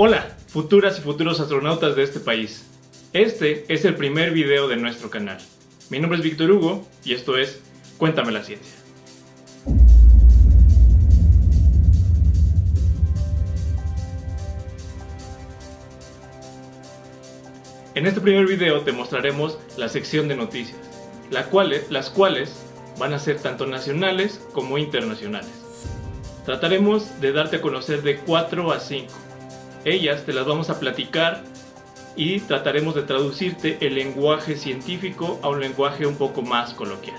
Hola, futuras y futuros astronautas de este país. Este es el primer video de nuestro canal. Mi nombre es Víctor Hugo y esto es Cuéntame la Ciencia. En este primer video te mostraremos la sección de noticias, las cuales van a ser tanto nacionales como internacionales. Trataremos de darte a conocer de 4 a 5. Ellas te las vamos a platicar y trataremos de traducirte el lenguaje científico a un lenguaje un poco más coloquial.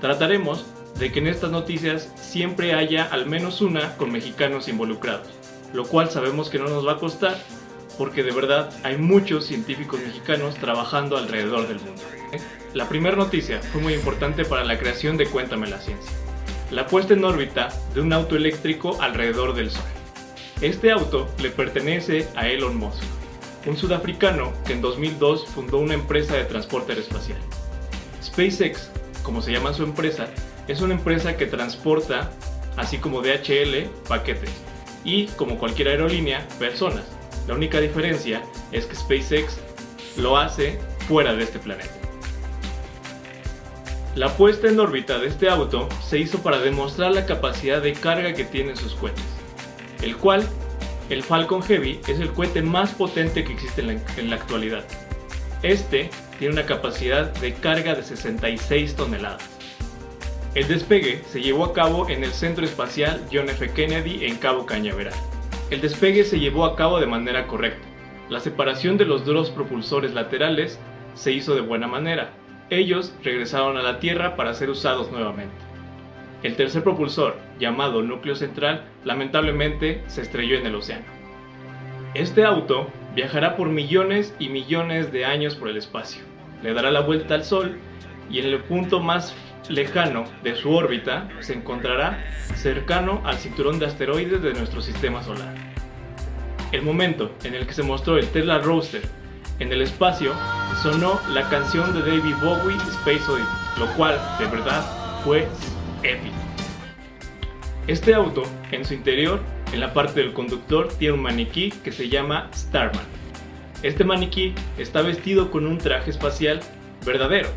Trataremos de que en estas noticias siempre haya al menos una con mexicanos involucrados, lo cual sabemos que no nos va a costar porque de verdad hay muchos científicos mexicanos trabajando alrededor del mundo. La primera noticia fue muy importante para la creación de Cuéntame la Ciencia. La puesta en órbita de un auto eléctrico alrededor del Sol. Este auto le pertenece a Elon Musk, un sudafricano que en 2002 fundó una empresa de transporte aeroespacial. SpaceX, como se llama su empresa, es una empresa que transporta, así como DHL, paquetes, y como cualquier aerolínea, personas. La única diferencia es que SpaceX lo hace fuera de este planeta. La puesta en órbita de este auto se hizo para demostrar la capacidad de carga que tienen sus cohetes, el cual, el Falcon Heavy, es el cohete más potente que existe en la, actualidad. Este tiene una capacidad de carga de 66 toneladas. El despegue se llevó a cabo en el Centro Espacial John F. Kennedy en Cabo Cañaveral. El despegue se llevó a cabo de manera correcta. La separación de los dos propulsores laterales se hizo de buena manera. Ellos regresaron a la Tierra para ser usados nuevamente. El tercer propulsor, llamado núcleo central, lamentablemente se estrelló en el océano. Este auto viajará por millones y millones de años por el espacio. Le dará la vuelta al Sol y en el punto más lejano de su órbita se encontrará cercano al cinturón de asteroides de nuestro sistema solar. El momento en el que se mostró el Tesla Roadster en el espacio sonó la canción de David Bowie Space Oddity, lo cual de verdad fue épico. Este auto, en su interior, en la parte del conductor, tiene un maniquí que se llama Starman. Este maniquí está vestido con un traje espacial verdadero,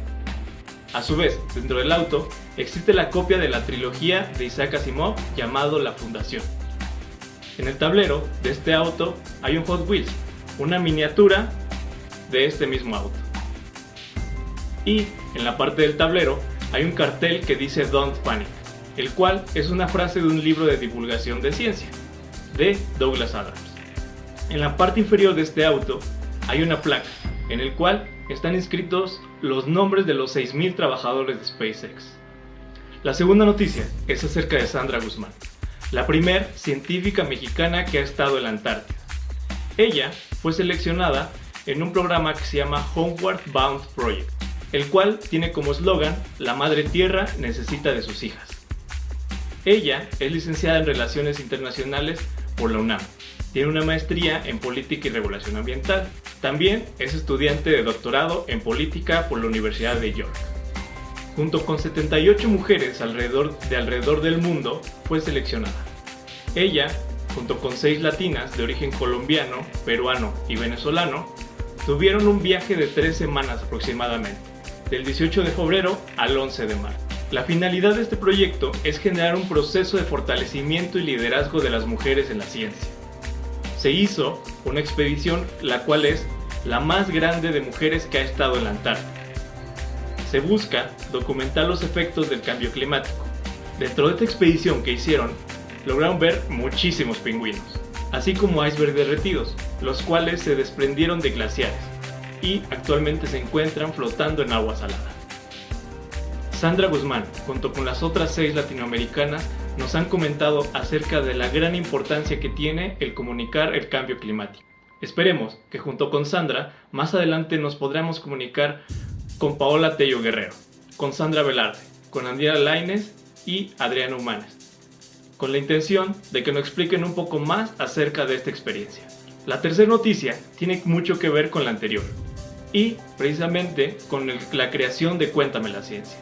a su vez, dentro del auto existe la copia de la trilogía de Isaac Asimov llamado La Fundación. En el tablero de este auto hay un Hot Wheels, una miniatura de este mismo auto. Y en la parte del tablero hay un cartel que dice Don't Panic, el cual es una frase de un libro de divulgación de ciencia, de Douglas Adams. En la parte inferior de este auto hay una placa, en el cual están inscritos los nombres de los 6.000 trabajadores de SpaceX. La segunda noticia es acerca de Sandra Guzmán, la primer científica mexicana que ha estado en la Antártida. Ella fue seleccionada en un programa que se llama Homeward Bound Project, el cual tiene como eslogan La Madre Tierra necesita de sus hijas. Ella es licenciada en Relaciones Internacionales por la UNAM. Tiene una maestría en Política y Regulación Ambiental también es estudiante de doctorado en política por la Universidad de York. Junto con 78 mujeres alrededor, de alrededor del mundo, fue seleccionada. Ella, junto con 6 latinas de origen colombiano, peruano y venezolano, tuvieron un viaje de 3 semanas aproximadamente, del 18 de febrero al 11 de marzo. La finalidad de este proyecto es generar un proceso de fortalecimiento y liderazgo de las mujeres en la ciencia. Se hizo una expedición la cual es la más grande de mujeres que ha estado en la Antártida. Se busca documentar los efectos del cambio climático. Dentro de esta expedición que hicieron, lograron ver muchísimos pingüinos, así como icebergs derretidos, los cuales se desprendieron de glaciares y actualmente se encuentran flotando en agua salada. Sandra Guzmán, junto con las otras seis latinoamericanas, nos han comentado acerca de la gran importancia que tiene el comunicar el cambio climático. Esperemos que junto con Sandra, más adelante nos podremos comunicar con Paola Tello Guerrero, con Sandra Velarde, con Andrea Laines y Adriana Humanes, con la intención de que nos expliquen un poco más acerca de esta experiencia. La tercera noticia tiene mucho que ver con la anterior y precisamente con la creación de Cuéntame la Ciencia,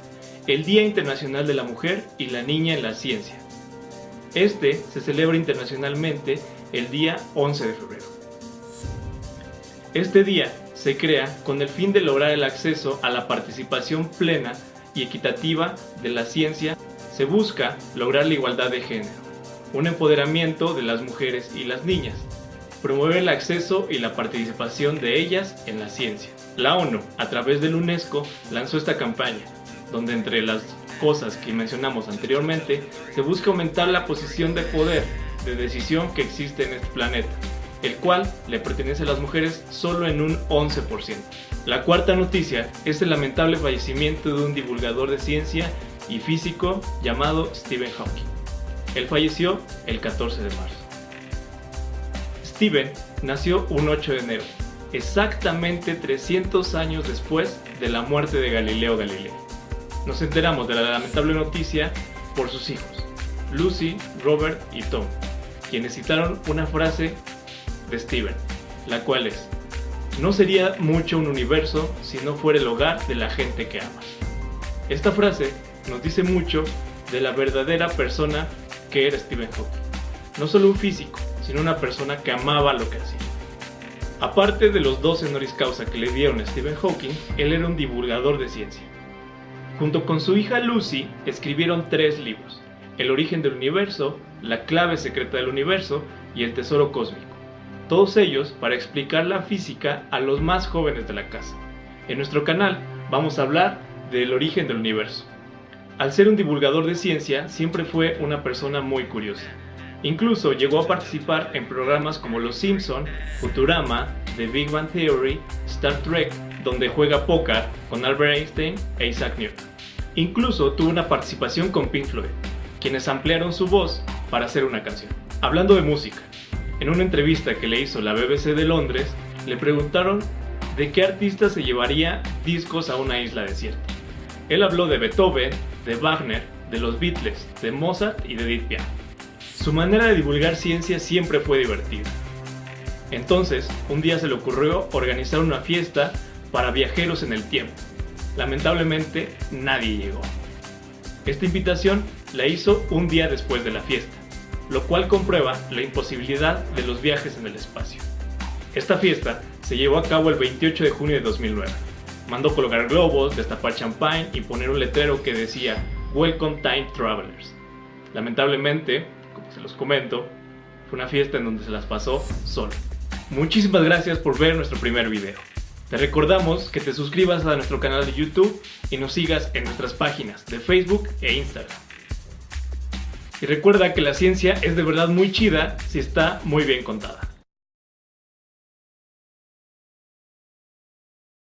el Día Internacional de la Mujer y la Niña en la Ciencia. Este se celebra internacionalmente el día 11 de febrero. Este día se crea con el fin de lograr el acceso a la participación plena y equitativa de la ciencia. Se busca lograr la igualdad de género, un empoderamiento de las mujeres y las niñas, promover el acceso y la participación de ellas en la ciencia. La ONU, a través del UNESCO, lanzó esta campaña, donde entre las cosas que mencionamos anteriormente, se busca aumentar la posición de poder, de decisión que existe en este planeta, el cual le pertenece a las mujeres solo en un 11%. La cuarta noticia es el lamentable fallecimiento de un divulgador de ciencia y físico llamado Stephen Hawking. Él falleció el 14 de marzo. Stephen nació un 8 de enero, exactamente 300 años después de la muerte de Galileo Galilei. Nos enteramos de la lamentable noticia por sus hijos, Lucy, Robert y Tom, quienes citaron una frase de Steven, la cual es, no sería mucho un universo si no fuera el hogar de la gente que amas. Esta frase nos dice mucho de la verdadera persona que era Stephen Hawking. No solo un físico, sino una persona que amaba lo que hacía. Aparte de los dos honoris causa que le dieron a Stephen Hawking, él era un divulgador de ciencia. Junto con su hija Lucy, escribieron tres libros, El origen del universo, La clave secreta del universo y El tesoro cósmico todos ellos para explicar la física a los más jóvenes de la casa. En nuestro canal vamos a hablar del origen del universo. Al ser un divulgador de ciencia, siempre fue una persona muy curiosa. Incluso llegó a participar en programas como Los Simpson, Futurama, The Big Bang Theory, Star Trek, donde juega póker con Albert Einstein e Isaac Newton. Incluso tuvo una participación con Pink Floyd, quienes ampliaron su voz para hacer una canción. Hablando de música, en una entrevista que le hizo la BBC de Londres, le preguntaron de qué artista se llevaría discos a una isla desierta. Él habló de Beethoven, de Wagner, de los Beatles, de Mozart y de Edith Piaf. Su manera de divulgar ciencia siempre fue divertida. Entonces, un día se le ocurrió organizar una fiesta para viajeros en el tiempo. Lamentablemente, nadie llegó. Esta invitación la hizo un día después de la fiesta lo cual comprueba la imposibilidad de los viajes en el espacio. Esta fiesta se llevó a cabo el 28 de junio de 2009. Mandó colocar globos, destapar champagne y poner un letrero que decía Welcome Time Travelers. Lamentablemente, como se los comento, fue una fiesta en donde se las pasó solo. Muchísimas gracias por ver nuestro primer video. Te recordamos que te suscribas a nuestro canal de YouTube y nos sigas en nuestras páginas de Facebook e Instagram. Y recuerda que la ciencia es de verdad muy chida si está muy bien contada.